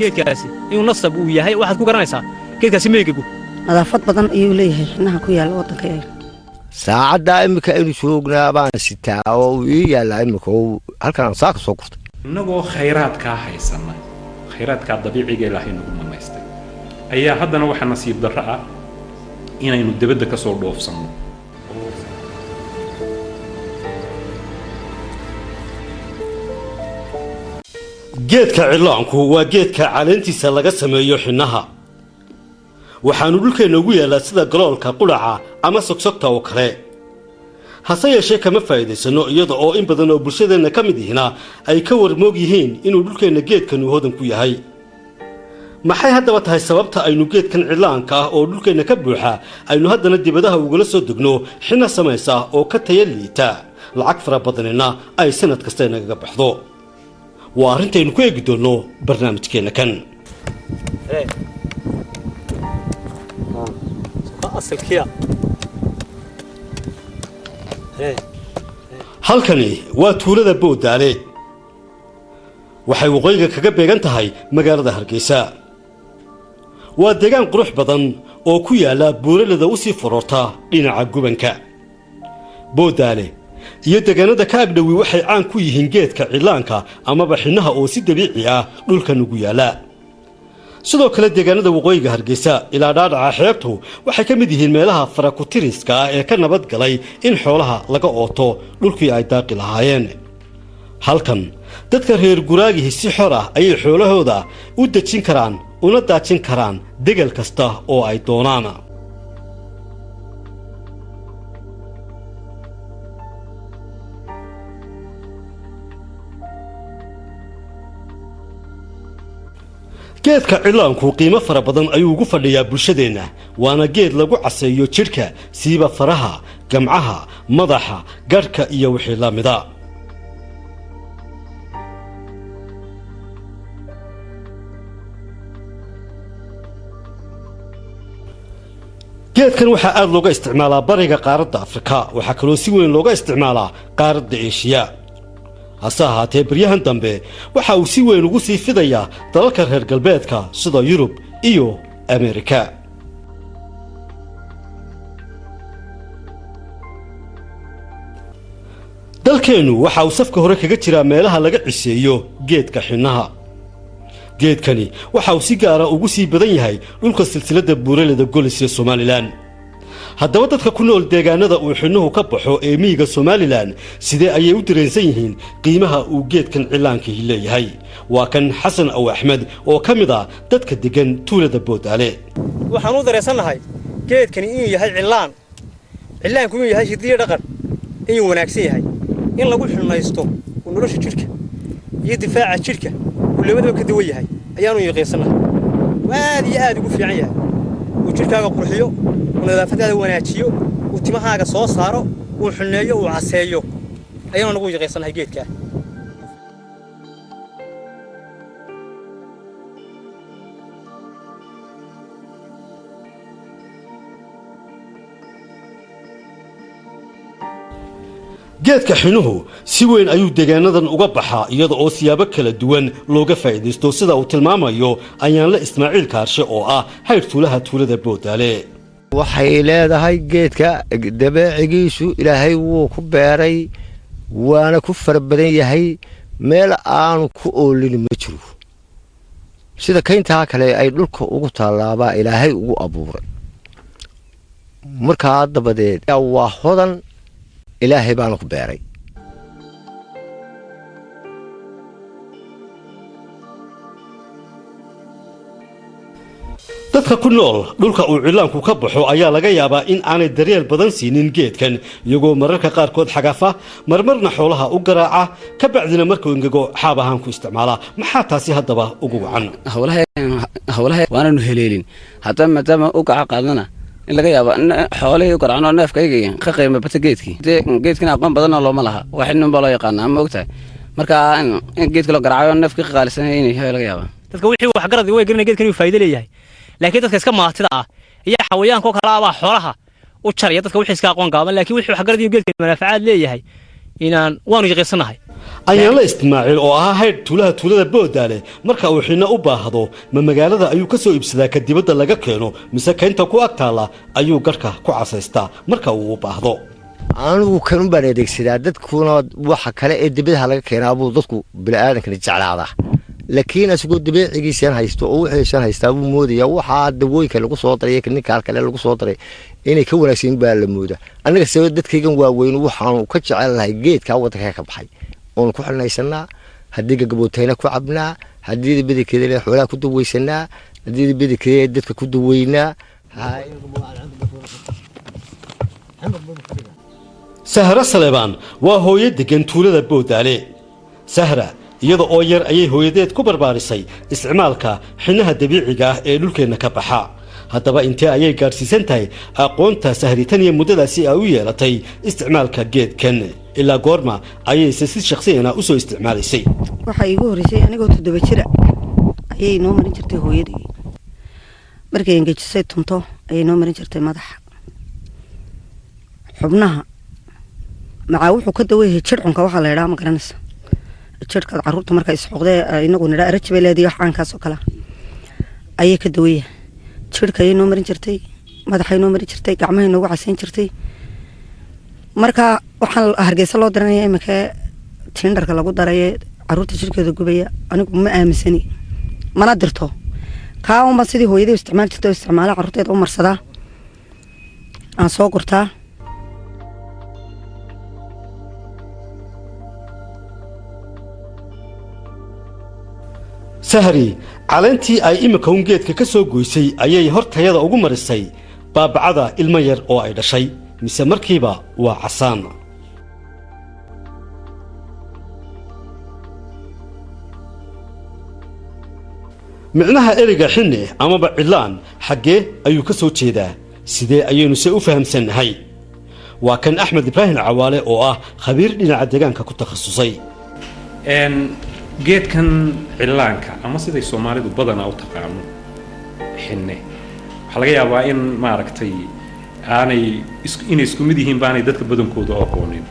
geedkaasi inuu nasab uu yahay waxaad ku garanaysaa geedkaasi meegagu nadaafad badan ayuu leeyahay xinaha ku yaalla waddanka eega saacaddaa iminka aynu joognaa baan sitaa oo uu ii yaallaa iminka oo halkan aan saaka soo gurtay innagoo khayraadkaa haysanna khayraadkaa dabiiciga ilaahay nagu manaystay ayaa haddana waxaa nasiib darro ah inaynu debadda ka soo dhoofsanno geedka cillaanku waa geedka caleentiisa laga sameeyo xinnaha. Waxaannu dhulkeenna ugu yaallaa sida galoolka qudhaca ama sogsogta oo kale. Hase yeeshee kama faa'iidaysanno iyada oo in badan oo bulshadeenna ka mid ihina ay ka warmoog yihiin inuu dhulkeenna geedkanu hodan ku yahay. Maxay haddaba tahay sababta aynu geedkan cillaanka ah oo dhulkeenna ka buuxa aynu haddana dibadaha ugala soo degno xinna samaysa oo ka taya liita? Lacag fara badanina ay sanad kasta inagaga baxdo waa arrintaynu ku eegi doonno barnaamijkeenna kan. Halkani waa tuulada booddaale waxay waqooyiga kaga beegan tahay magaalada hargeysa. Waa deegaan qurux badan oo ku yaalla buuralada u sii faroorta dhinaca gubanka. Booddaale iyo deegaanada ka agdhowi waxay caan ku yihiin geedka cillaanka amaba xinnaha oo si dabiici ah dhulkan ugu yaalla sidoo kale deegaanada waqooyiga hargeysa ilaa dhaadhaca xeebtu waxay ka mid yihiin meelaha farakutiriska ah ee ka nabad galay in xoolaha laga ooto dhulkii ay daaqi lahaayeen. Halkan dadka reer guraagihi si xor ah ayay xoolahooda u dejin karaan una daajin karaan degel kasta oo ay doonaan geedka cillaanku qiimo fara badan ayuu ugu fadhiyaa bulshadeenna waana geed lagu caseeyo jidhka siiba faraha gamcaha madaxa gadhka iyo wixii la mida. Geedkan waxaa aad looga isticmaalaa bariga qaaradda afrika waxaa kaloo si weyn looga isticmaalaa qaaradda eeshiya hase ahaatee baryahan dambe waxa uu si weyn ugu sii fidayaa dalalka reer galbeedka sida yurub iyo ameerika. Dalkeennu waxa uu safka hore kaga jiraa meelaha laga ciseeyo geedka xinnaha geedkani waxa uu si gaara ugu sii badan yahay dhulka silsiladda buuraleda golis ee somalilan haddaba dadka ku nool deegaanada uu xinnuhu ka baxo ee miyiga somalilan sidee ayay u dareensan yihiin qiimaha uu geedkan cillaankihi leeyahay? Waa kan xasan aw axmed oo ka mid ah dadka deggan tuulada boodaale. Waxaan u dareensannahay geedkani inuu yahay cillaan. Cillaanku inuu yahay hidiyo dhaqan inuu wanaagsan yahay. In lagu xilnaysto uu nolosha jidhka iyo difaaca jidhka uu labadaba ka dawan yahay ayaanu yaqiinsannahay aad iyo aad ugu fiican yahay. Uu jidhkaaga qurxiyo uu wanaajiyo uu timahaaga soo saaro uu xulneeyo uu caseeyo. Ayaanu nagu yaqiinsannahay geedkaa geedka xinuhu si weyn ayuu deegaanadan uga baxaa iyada oo siyaabo kala duwan looga faa'iidaysto. Sida uu tilmaamayo ayaanle ismaaciil kaarshe oo ah hayr tuulaha tuulada boodaale waxay leedahay geedka dabeecigiisu ilaahay wuu ku beeray waana ku fara badan yahay. Meel aanu ku oolin ma jiro. Sida kayntaa kale ay dhulka ugu tallaabaa ilaahay ugu abuuray. Markaa dabadeed waa hodan ilaahay baana ku beeray dadka ku nool dhulka uu cillaanku ka baxo ayaa laga yaabaa in aanay daryeel badan siinin geedkan. Iyagoo mararka qaarkood xagafa marmarna xoolaha u garaaca ka bacdina markuu ingego xaab ahaan ku isticmaala. Maxaa taasi haddaba ugu wacan? Hawlaha waananu heleelin. Haddaba maadaama u gaca qaadana in laga yaabo xoolihii u garacno neefkayga ka qiima bata geedkii. Geedkina aqoon badanoo looma laha wax nin baa loo yaqaana ama ogtahay? Marka in geedka loo garacayo neefkii ka qaalisan inay laga yaaba dadka wixii waxgarad way garanaya geedkan inuu faa'iido leeyahay laakiin dadka iska maatida ah iyo xawayaanka oo kale abaa xoolaha u jaraya dadka wixii iska aqoon gaaban laakiin wixii waxgarad inuu geedkan manaafacaad leeyahay inaan waanu yaqiinsannahay ayaanla istimaaciil oo ahaa haydh tuulaha tuulada boodaale marka uu xinno u baahdo ma magaalada ayuu ka soo iibsadaa ka dibadda laga keeno mise kaynta ku ag taalla ayuu garhka ku casaystaa. Marka uu u baahdo. Anigu kanun baan adeegsadaa dadkuna waxa kale ee dibadaha laga keenaa buu dadku bini'aadankani jeclaadaa laakiin isagoo dabeecigiisan haysto oo wixiisan haystaa buu moodayaa. Waxaa dawooyinka lagu soo daray ninkaa kale lagu soo daray inay ka wanaagsan baa la mooda annaga sabab dadkaygan waaweyn waxaanu ka jecel lahay geedkaa waddanka ka baxay. Oonu ku xilnaysanaa haddii gagabootayna ku cabnaa haddii bedelkeeda xoolaha ku dawaysanaa haddii bedelkeeda dadka ku daweynaa. Sahra saleebaan waa hooyo deggan tuulada boodaale sahra iyada oo yar ayay hooyadeed ku barbaarisay isticmaalka xinnaha dabiiciga ah ee dhulkeenna ka baxa. Haddaba intee ayay gaadhsiisan tahay aqoonta sahritan iyo muddadaasi ay u yeelatay isticmaalka geedkan? Ilaa goorma ayayse si shakhsiyana u soo isticmaalaysay waxaa iigu horreysay anigoo toddoba jira. Ayay noo marin jirtay hooyadii. Markay engejisay tunto ayay noo marin jirtay madaxa. Xubnaha. Macaa wuxuu ka daweyahay jircunka waxaa la idhaha ma garanaysa jirhkaad carruurta marka isxoqdee inagu nidhaa araji bay leedahay wax caankaas oo kale. Ayay ka daweyahay jirhka ayay noo marin jirtay madaxay noo marin jirtay gacmahay noogu casayn jirtay. Marka waxaan hargeysa loo daranaya iminka tiindarka lagu daraye carruurta jirkeeda gubaya anigu ma aaminsani mana dirto. Kaa unba sidii hooyadii isticmaali jirta oo isticmaala carruurteeda u marsadaa. Aan soo gurtaa sahri caleentii ay iminka un geedka ka soo goysay ayay hortayada ugu marisay baabacada ilmo yar oo ay dhashay mise markiiba waa casaan. Micnaha ereyga xinne amaba cidlaan xaggee ayuu ka soo jeedaa. Sidee ayaynu se u fahamsannahay? Waa kan axmed ibraahim cawaale oo ah khabiir dhinaca deegaanka ku takhasusay geedkan cillaanka ama siday soomaalidu badanaa u taqaano xinne waxaa laga yaabaa in maaragtay aanay inay isku mid yihiin baanay dadka badankooda aqoonin.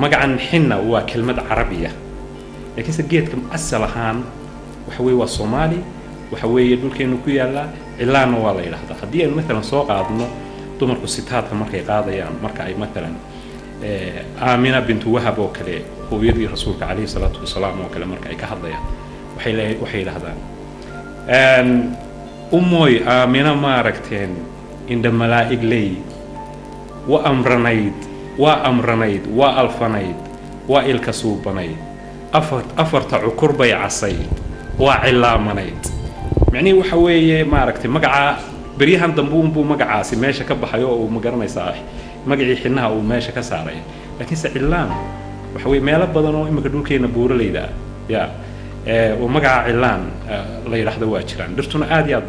Magacan xinna waa kelmad carabiya. Laakiinse geedka asal ahaan waxa weeye waa soomaali waxa weeye dhulkeenu ku yaallaa cillaanna waa la yidhahdaa haddii aynu maalan soo qaadno dumarku sitaadka markay qaadayaan marka ay maalan aamina bintu wahab oo kale hooyadii rasuulka calayhi salaatu wasalaam oo kale marka ay ka hadlayaan. Waxay le waxay yidhahdaan umooy aamina maaragteen indha malaa'ig ley? Wa amranayd waa amranayd waa alfanayd waa ilka suubanayd. Afar afarta cukur bay casayd waa cillaamanayd micnihii waxa weeye maaragtay magacaa beryahan dambe unbuu magacaasi meesha ka baxay oo uu ma garanaysaa magacii xidnaha uu meesha ka saaray. Laakiinse cillaan waxa weye meelo badan oo iminka dhulkeena buuralayda ya oo magaca cillaan la yidhaahdo waa jiraan. Dhirtuna aad iyo aad